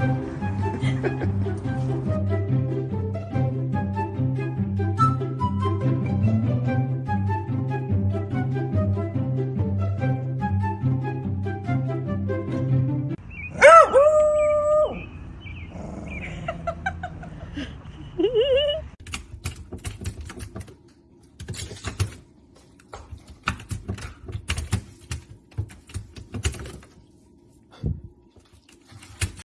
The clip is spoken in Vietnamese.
Ha ha ha.